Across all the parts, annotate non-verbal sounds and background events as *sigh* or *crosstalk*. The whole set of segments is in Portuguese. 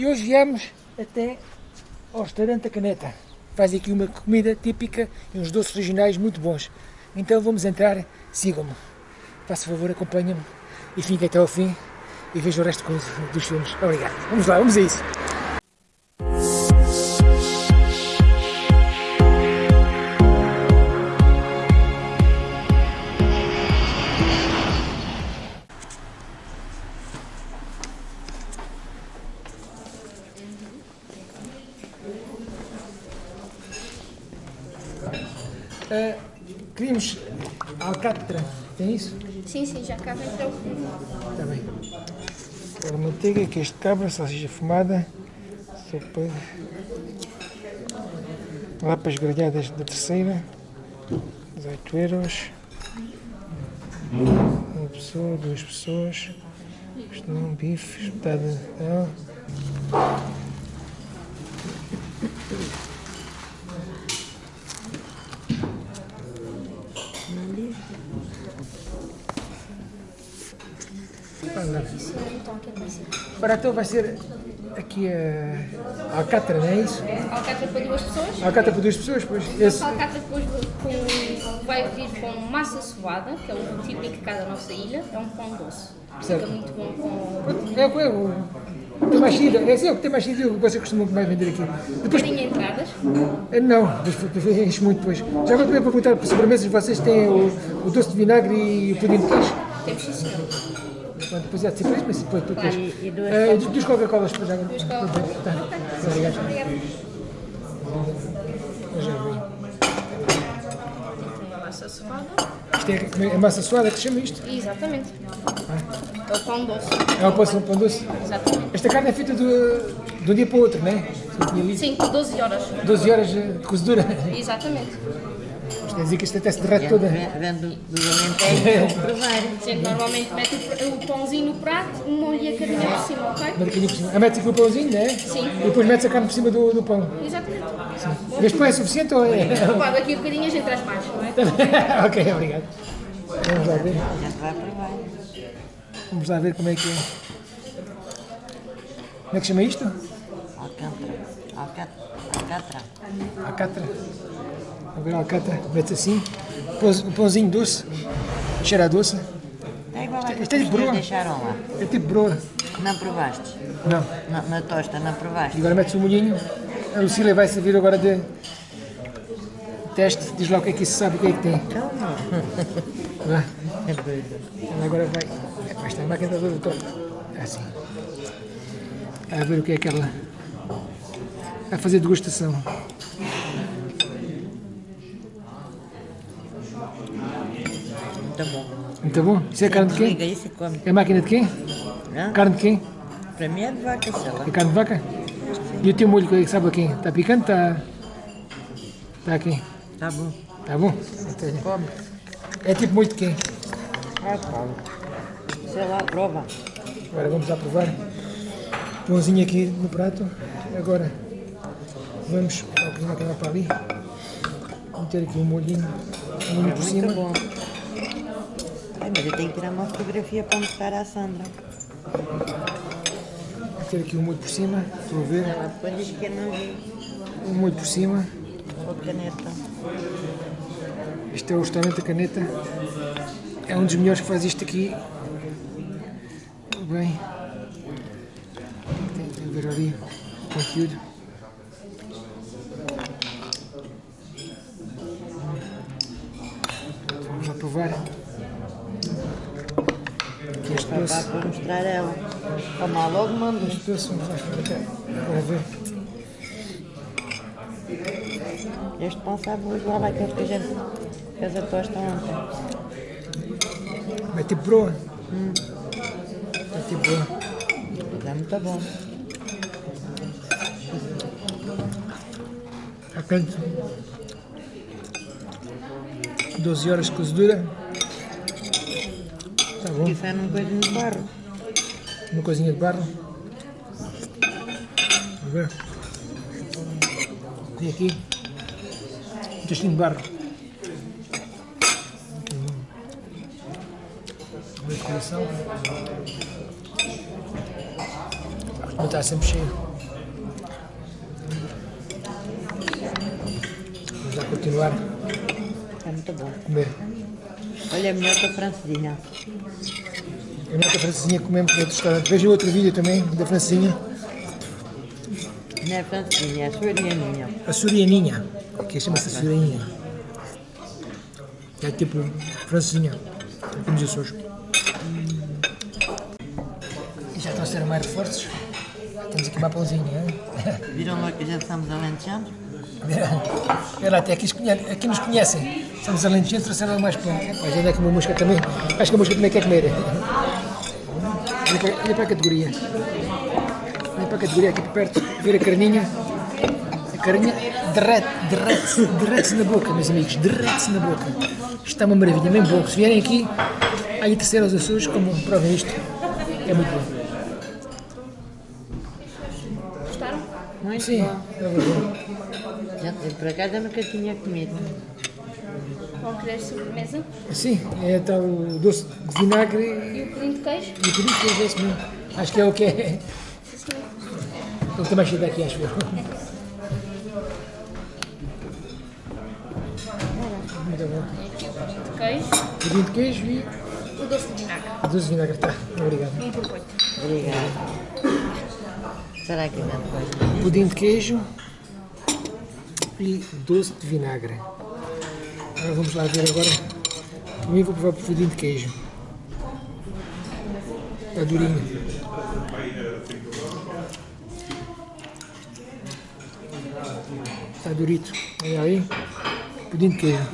E hoje viemos até ao restaurante da Caneta. Faz aqui uma comida típica e uns doces regionais muito bons. Então vamos entrar, sigam-me. Faça favor, acompanhem-me e fiquem até ao fim e vejam o resto dos filmes. Obrigado. Vamos lá, vamos a isso. Queríamos alcatra, tem isso? Sim, sim, já cá vem até o fim. Está bem. Agora manteiga, queijo de cabra, salsicha fumada, sopa, lapas grelhadas da terceira, 18 euros, uma pessoa, duas pessoas, isto não, bife, espetada, não. Para então vai ser aqui a alcatra, não é isso? Alcatra para duas pessoas. Alcatra para duas pessoas, pois. Esse... Alcatra depois com, vai vir com massa suada, que é o típico cá da nossa ilha, é um pão doce. Certo. Fica muito bom com... É, é, o tem mais sido, é assim, o que tem mais sido o que vocês costumam mais vender aqui. Depois... Tem entradas? Não, enche muito depois. Já agora também perguntar para sobremesas, vocês têm o, o doce de vinagre e o pudim de queijo? Temos sim, senhor. Depois é de depois, mas depois, depois. Claro, e, duas, uh, duas Coca-Colas para já. Duas Coca-Colas. Tá. Obrigado. Isto é a massa suada que se chama isto? Exatamente. Ah. É o pão doce. É o pão, pão doce? Exatamente. Esta carne é feita de, de um dia para o outro, não é? Sim, 12 horas. 12 horas de cozedura? Exatamente. Isto quer dizer que isto até se derrete toda. Vendo do Alentejo, provar. Sim, normalmente mete o pãozinho no prato, molha a carninha por cima, ok? Molha por cima. Ah, mete aqui o pãozinho, não é? Sim. E depois mete a carne por cima do, do pão. Exatamente. Sim. Este pão é suficiente ou é? Pá, daqui a bocadinho a gente traz mais, não é? *laughs* ok, obrigado. Vamos lá ver. Vamos lá ver como é que é. Como é que chama isto? Alcatra. Alcatra. Alcatra. Agora a mete assim. O pãozinho doce. Cheira a doce. É igual a é de broa. deixaram lá. É tipo broa. Não provaste? Não. Na, na tosta, não provaste? E agora metes o molhinho. A Lucília vai servir agora de teste. Diz lá o que é que isso sabe, o que é que tem. *laughs* Calma. Vá. É doido. Ela agora vai. É, esta máquina está toda torta. Assim. A ver o que é que ela. A fazer degustação. Muito bom. Muito bom? Isso é carne de quem? Liga isso e come. É máquina de quem? Hã? Carne de quem? Para mim é de vaca, sei lá. É carne de vaca? E o teu molho, que sabe a quem? Está picante? Está. Está aqui? Tá bom. Está bom? Come. É tipo molho de quem? Ah, come. Sei lá, prova. Agora vamos lá provar. Pãozinho aqui no prato. Agora vamos ao aquela para ali. Meter aqui um molhinho, um por cima. Bom. Mas eu tenho que tirar uma fotografia para mostrar à Sandra. Meter aqui um molho por cima, estou a ver. Ela depois diz que eu não vi. Um molho por cima. Com a caneta. Este é o restaurante da caneta. É um dos melhores que faz isto aqui. Bem. Tem, tem que ver ali o conteúdo. Vamos lá provar. Este Para, mostrar a ela. Toma logo manda. Este lá ver. Pão sabe igual àquele que a gente fez a tosta ontem. É tipo broa. É tipo broa. Mas é muito bom. Está quente. 12 horas de cozedura. Tá bom. Isso é num coisinho de barro. Uma coisinha de barro? A ver. Tem aqui um testinho de barro. Uma decoração. Não está sempre cheio. Vamos lá continuar. É muito bom. Comer. Olha, melhor que a francesinha. A nota francesinha comemos no outro restaurante. Vejam outro vídeo também da francesinha. Não é francesinha, é sorianinha. A surianinha, que chama-se surianinha. É tipo francesinha, como diz hoje. E já trouxeram mais reforços. Temos aqui uma pãozinha, hein? Viram lá que já estamos alentejanos? Olha, até aqui, aqui nos conhecem. Somos alentejanos, trouxeram mais pão. Mas ainda é como a mosca também. Acho que a mosca também quer comer. Olha para, para a categoria. Olha para a categoria aqui perto. Ver a carninha. A carninha derrete, derrete-se, derrete-se na boca, meus amigos. Derrete-se na boca. Está uma maravilha, mesmo bom. Se vierem aqui, aí terceiro aos Açores, como provem isto. É muito bom. Muito Sim, bom. é. Já, por acaso eu nunca tinha comido. Vão querer sobremesa? Sim, é tal doce de vinagre E o pudim de queijo? e por isso é esse mesmo. Acho que é o que é. Ele também chega daqui, acho eu. Muito bom. Tem aqui o pudim de queijo, Pudim de queijo e o doce de vinagre. doce de vinagre. Tá, obrigado. Um por oito. Obrigada. Será que depois? Pudim de queijo e doce de vinagre. Agora vamos lá ver agora. Também vou provar o pudim de queijo. Está durinho. Está durito. Olha aí. Pudim de queijo.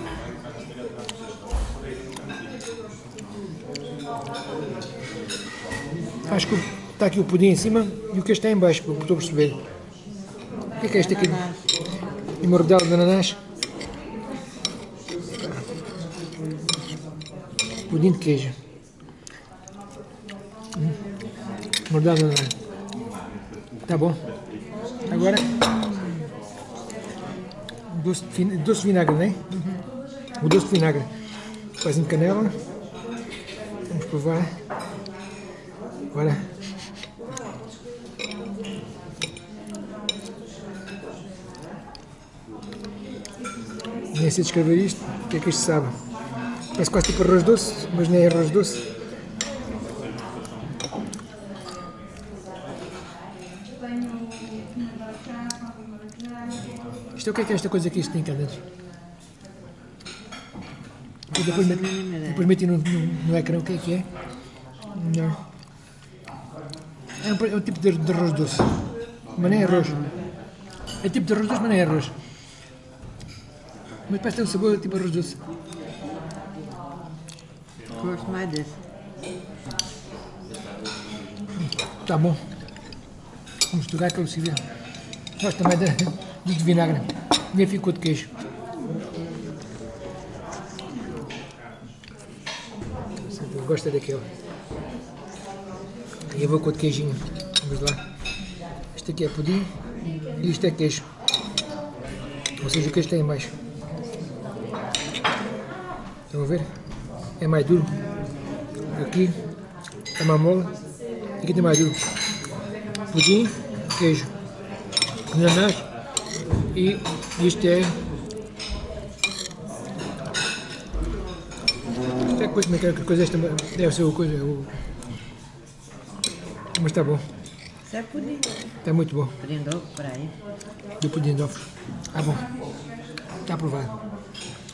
Acho que está aqui o pudim em cima e o queijo está em baixo, que estou a perceber. O que é que é isto aqui? E uma rodela de ananás. Pudim de queijo. Hum. Rodela de ananás. Tá bom. Agora. Doce de, vin- doce de vinagre, não é? O doce de vinagre. De canela. Vamos provar. Agora. Nem sei descrever isto. O que é que isto sabe? Parece quase tipo arroz doce, mas nem é arroz doce. Isto é o que é que é esta coisa que isto tem cá dentro? Depois mete, depois mete no, no, no ecrã o que é que é? Não. É um, é um tipo de, de arroz doce. Mas nem é arroz. É tipo de arroz doce, mas nem é arroz. Mas parece ter um sabor tipo arroz doce. Gosto mais desse. Tá bom. Vamos misturar aquele civil. Gosto também de, de vinagre. Nem ficou de queijo. Gosta daquele. E eu vou com o de queijinho. Vamos lá. Este aqui é pudim e isto é queijo. Ou seja, o queijo está em a ver? É mais duro. Aqui é mais mole. Aqui tem mais duro. Pudim, queijo, ananás e isto é. Isto é coisa, é que é? Que coisa esta deve ser o coisa. O... Mas está bom, Isso é pudim. está muito bom. Pudim de ovo, por aí. Do pudim de ovos. Está bom. Está aprovado.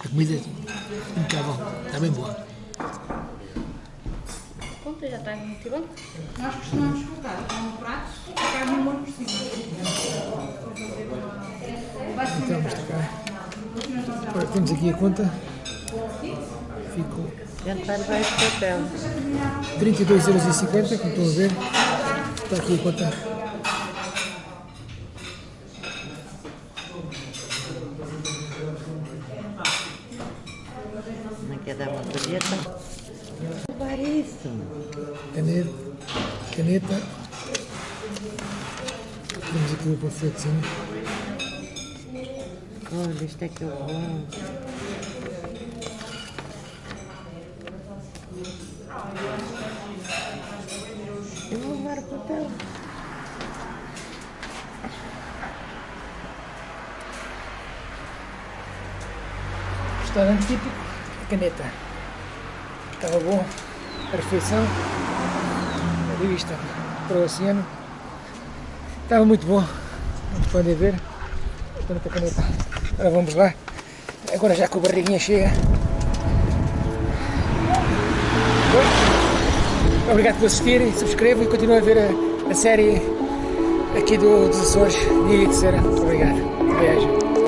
A comida está bom. Está bem boa. Pronto, já está muito bom. Nós costumamos cortar com o prato e carne no molho por cima. Então, vamos cá. Ora, temos aqui a conta. Ficou vai levar este papel. 32,50€, como estão a ver. Está aqui a conta. Quer dar uma colheita? Isso. Caneta. Caneta. Temos aqui o panfletinho. Olha, isto é que é bom. Eu vou levar o papel. restaurante típico Caneta. Estava bom, a refeição, a vista para o oceano. Estava muito bom, como podem ver. Caneta, caneta. Agora vamos lá. Agora já com a barriguinha chega. Obrigado por assistirem, subscrevam e continuem a ver a, a série aqui do, dos Açores Ilha de Cera. Obrigado. Beijo.